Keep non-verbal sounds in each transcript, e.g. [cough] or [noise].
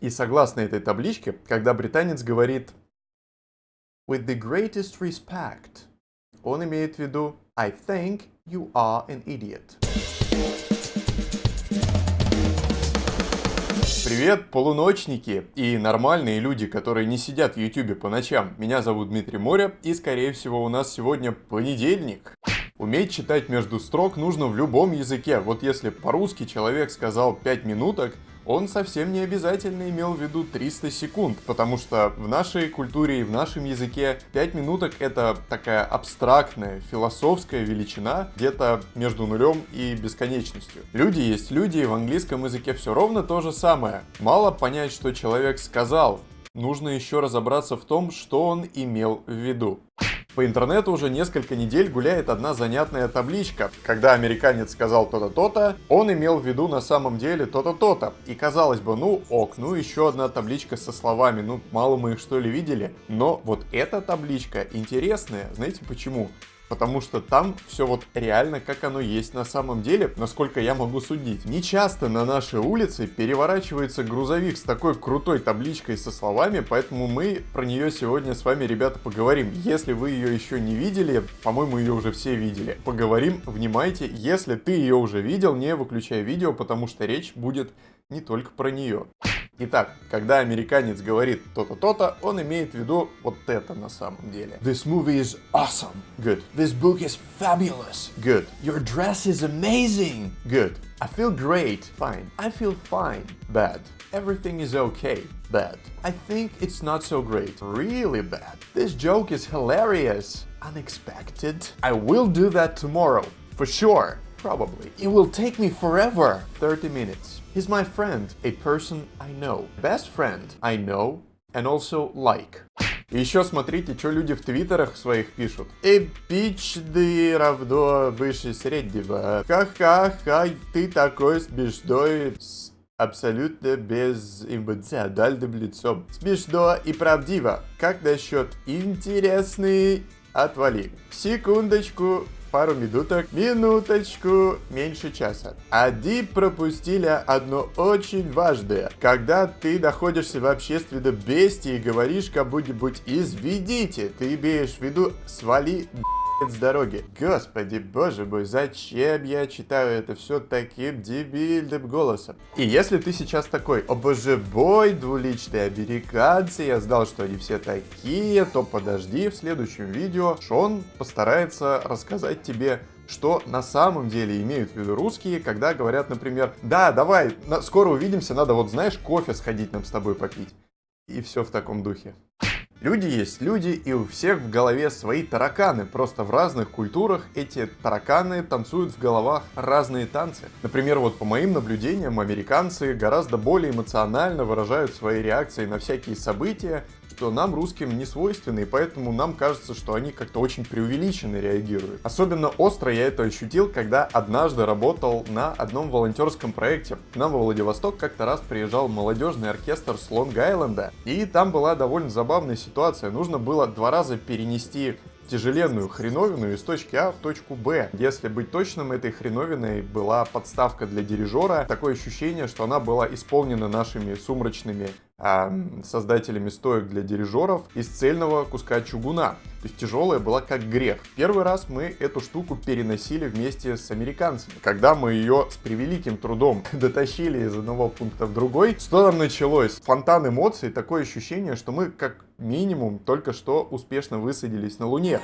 И согласно этой табличке, когда британец говорит «with the greatest respect», он имеет в виду «I think you are an idiot». Привет, полуночники и нормальные люди, которые не сидят в ютюбе по ночам. Меня зовут Дмитрий Моря и скорее всего у нас сегодня понедельник. Уметь читать между строк нужно в любом языке. Вот если по-русски человек сказал 5 минуток, он совсем не обязательно имел в виду 300 секунд, потому что в нашей культуре и в нашем языке 5 минуток это такая абстрактная, философская величина, где-то между нулем и бесконечностью. Люди есть люди, и в английском языке все ровно то же самое. Мало понять, что человек сказал, нужно еще разобраться в том, что он имел в виду. По интернету уже несколько недель гуляет одна занятная табличка. Когда американец сказал то-то, то-то, он имел в виду на самом деле то-то, то-то. И казалось бы, ну ок, ну еще одна табличка со словами, ну мало мы их что ли видели. Но вот эта табличка интересная, знаете почему? Потому что там все вот реально как оно есть на самом деле, насколько я могу судить. Не часто на нашей улице переворачивается грузовик с такой крутой табличкой со словами, поэтому мы про нее сегодня с вами, ребята, поговорим. Если вы ее еще не видели, по-моему, ее уже все видели. Поговорим, внимайте, если ты ее уже видел, не выключай видео, потому что речь будет не только про нее. Итак, когда американец говорит то-то, то-то, он имеет в виду вот это на самом деле. This movie is awesome. Good. This book is fabulous. Good. Your dress is amazing. Good. I feel great. Fine. I feel fine. Bad. Everything is okay. Bad. I think it's not so great. Really bad. This joke is hilarious. Unexpected. I will do that tomorrow. For sure. Probably. It will take me forever. 30 minutes. He's my friend, a person I know. Best friend I know and also like. И еще смотрите, что люди в твиттерах своих пишут. Эпичный равно выше среднего. Ха-ха-ха, ты такой смешной абсолютно безэмоциональным лицом. Смешно и правдиво. Как насчет интересный? Отвали. Секундочку, пару минуток, минуточку, меньше часа. Ади пропустили одно очень важное. Когда ты находишься в общественном месте и говоришь кому-нибудь «изведите», ты имеешь в виду «свали с дороги. Господи, боже мой, зачем я читаю это все таким дебильным голосом? И если ты сейчас такой, о боже бой, двуличные американцы, я знал, что они все такие, то подожди, в следующем видео Шон постарается рассказать тебе что на самом деле имеют в виду русские, когда говорят, например, да, давай, скоро увидимся, надо вот, знаешь, кофе сходить нам с тобой попить. И все в таком духе. Люди есть люди, и у всех в голове свои тараканы. Просто в разных культурах эти тараканы танцуют в головах разные танцы. Например, вот по моим наблюдениям, американцы гораздо более эмоционально выражают свои реакции на всякие события, что нам, русским, не свойственны, и поэтому нам кажется, что они как-то очень преувеличенно реагируют. Особенно остро я это ощутил, когда однажды работал на одном волонтерском проекте. К нам во Владивосток как-то раз приезжал молодежный оркестр с Лонг-Айленда, и там была довольно забавная ситуация. Нужно было два раза перенести тяжеленную хреновину из точки А в точку Б. Если быть точным, этой хреновиной была подставка для дирижера. Такое ощущение, что она была исполнена нашими сумрачными а, создателями стоек для дирижеров из цельного куска чугуна. То есть тяжелая была как грех. Первый раз мы эту штуку переносили вместе с американцами. Когда мы ее с превеликим трудом [laughs] дотащили из одного пункта в другой, что там началось? Фонтан эмоций, такое ощущение, что мы как минимум только что успешно высадились на Луне.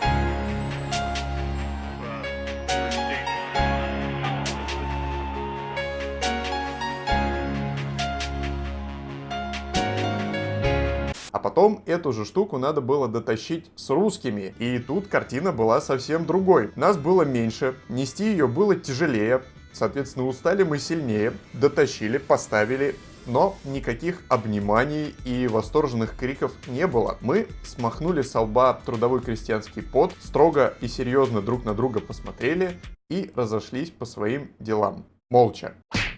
А потом эту же штуку надо было дотащить с русскими. И тут картина была совсем другой. Нас было меньше, нести ее было тяжелее. Соответственно, устали мы сильнее, дотащили, поставили, но никаких обниманий и восторженных криков не было. Мы смахнули с лба трудовой крестьянский пот, строго и серьезно друг на друга посмотрели и разошлись по своим делам. Молча.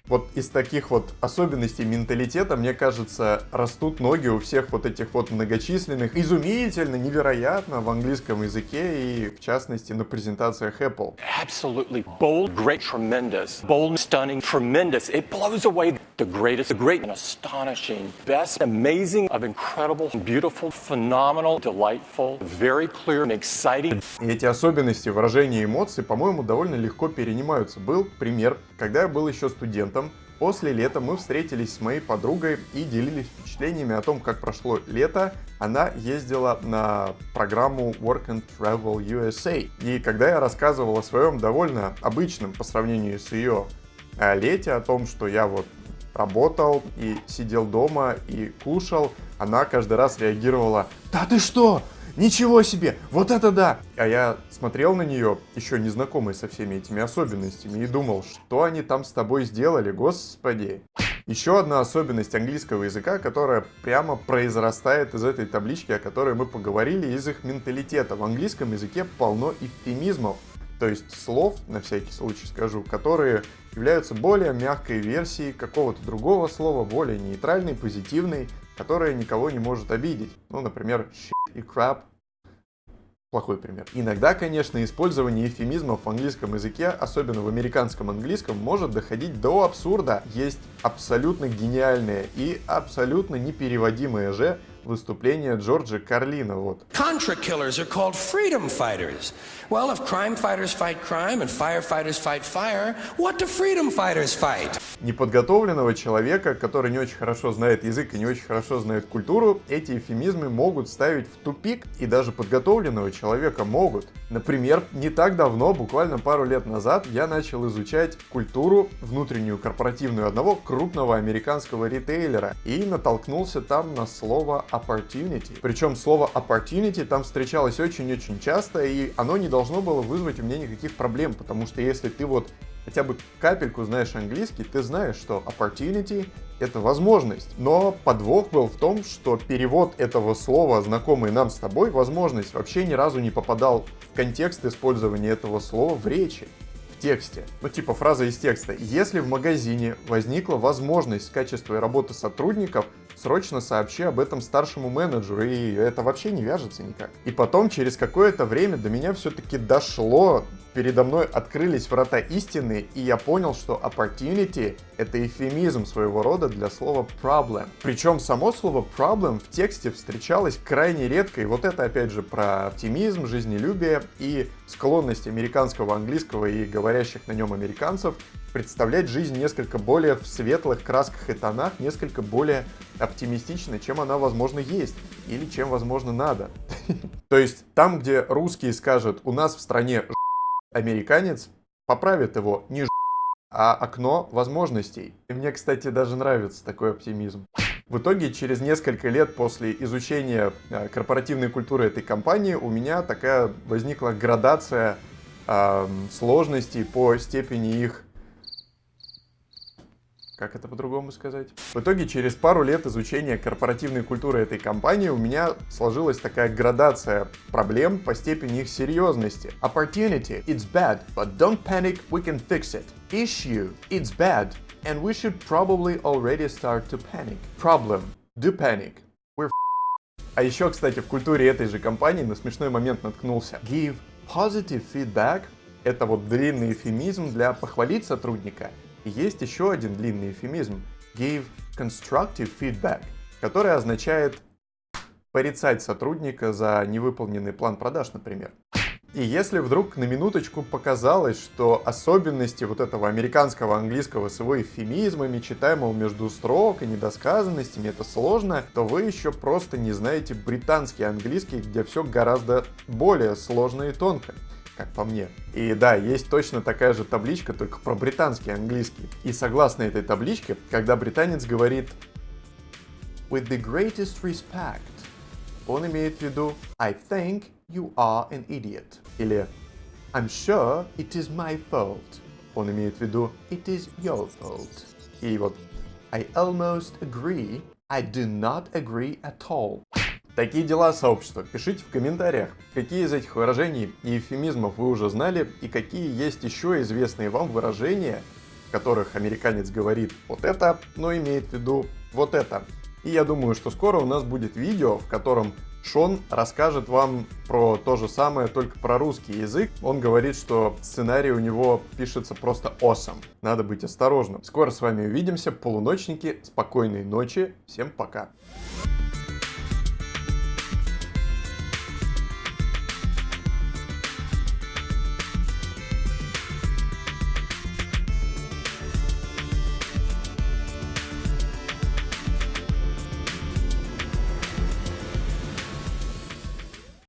Вот из таких вот особенностей менталитета, мне кажется, растут ноги у всех вот этих вот многочисленных, изумительно, невероятно в английском языке и, в частности, на презентациях Apple. Absolutely bold, great, tremendous, bold, stunning, tremendous. It blows away the greatest, the great and astonishing, best, amazing, of incredible, beautiful, phenomenal, delightful, very clear and exciting. И эти особенности выражения эмоций, по-моему, довольно легко перенимаются. Был пример, когда я был еще студентом, После лета мы встретились с моей подругой и делились впечатлениями о том, как прошло лето. Она ездила на программу Work and Travel USA. И когда я рассказывал о своем довольно обычном по сравнению с ее э, лете, о том, что я вот работал и сидел дома и кушал, она каждый раз реагировала «Да ты что? Ничего себе! Вот это да! А я смотрел на нее, еще не знакомый со всеми этими особенностями, и думал, что они там с тобой сделали, господи! Еще одна особенность английского языка, которая прямо произрастает из этой таблички, о которой мы поговорили, из их менталитета. В английском языке полно эвфемизмов, то есть слов, на всякий случай скажу, которые являются более мягкой версией какого-то другого слова, более нейтральной, позитивной, которая никого не может обидеть. Ну, например, shit и crap. Плохой пример. Иногда, конечно, использование эвфемизмов в английском языке, особенно в американском английском, может доходить до абсурда. Есть абсолютно гениальные и абсолютно непереводимые же выступление Джорджа Карлина. Вот. Well, if crime fighters fight crime and firefighters fight fire, what do freedom fighters fight? Неподготовленного человека, который не очень хорошо знает язык и не очень хорошо знает культуру, эти эфемизмы могут ставить в тупик, и даже подготовленного человека могут. Например, не так давно, буквально пару лет назад, я начал изучать культуру внутреннюю корпоративную одного крупного американского ритейлера и натолкнулся там на слово opportunity. Причем слово opportunity там встречалось очень-очень часто, и оно не должно было вызвать у меня никаких проблем, потому что если ты вот хотя бы капельку знаешь английский, ты знаешь, что opportunity — это возможность. Но подвох был в том, что перевод этого слова, знакомый нам с тобой, возможность, вообще ни разу не попадал в контекст использования этого слова в речи в тексте. Ну, типа фраза из текста. Если в магазине возникла возможность качества работы сотрудников, срочно сообщи об этом старшему менеджеру, и это вообще не вяжется никак. И потом, через какое-то время до меня все-таки дошло, передо мной открылись врата истины, и я понял, что opportunity — это эфемизм своего рода для слова problem. Причем само слово problem в тексте встречалось крайне редко, и вот это опять же про оптимизм, жизнелюбие и склонность американского английского и говорящих на нем американцев представлять жизнь несколько более в светлых красках и тонах, несколько более оптимистично, чем она, возможно, есть, или чем, возможно, надо. [laughs] То есть там, где русские скажут «у нас в стране американец поправит его не а окно возможностей. И мне, кстати, даже нравится такой оптимизм. В итоге, через несколько лет после изучения э, корпоративной культуры этой компании, у меня такая возникла градация э, сложностей по степени их как это по-другому сказать? В итоге, через пару лет изучения корпоративной культуры этой компании у меня сложилась такая градация проблем по степени их серьезности. Opportunity, it's bad, but don't panic, we can fix it. Issue, it's bad, and we should probably already start to panic. Problem, do panic, we're А еще, кстати, в культуре этой же компании на смешной момент наткнулся. Give positive feedback — это вот длинный эфемизм для похвалить сотрудника — есть еще один длинный эфемизм give constructive feedback, который означает порицать сотрудника за невыполненный план продаж, например. И если вдруг на минуточку показалось, что особенности вот этого американского английского с его эвфемизмами, читаемого между строк и недосказанностями, это сложно, то вы еще просто не знаете британский английский, где все гораздо более сложно и тонко как по мне. И да, есть точно такая же табличка, только про британский английский. И согласно этой табличке, когда британец говорит with the greatest respect, он имеет в виду I think you are an idiot. Или I'm sure it is my fault. Он имеет в виду it is your fault. И вот I almost agree, I do not agree at all. Такие дела сообщества. Пишите в комментариях, какие из этих выражений и эвфемизмов вы уже знали, и какие есть еще известные вам выражения, в которых американец говорит вот это, но имеет в виду вот это. И я думаю, что скоро у нас будет видео, в котором Шон расскажет вам про то же самое, только про русский язык. Он говорит, что сценарий у него пишется просто awesome. Надо быть осторожным. Скоро с вами увидимся, полуночники. Спокойной ночи. Всем пока.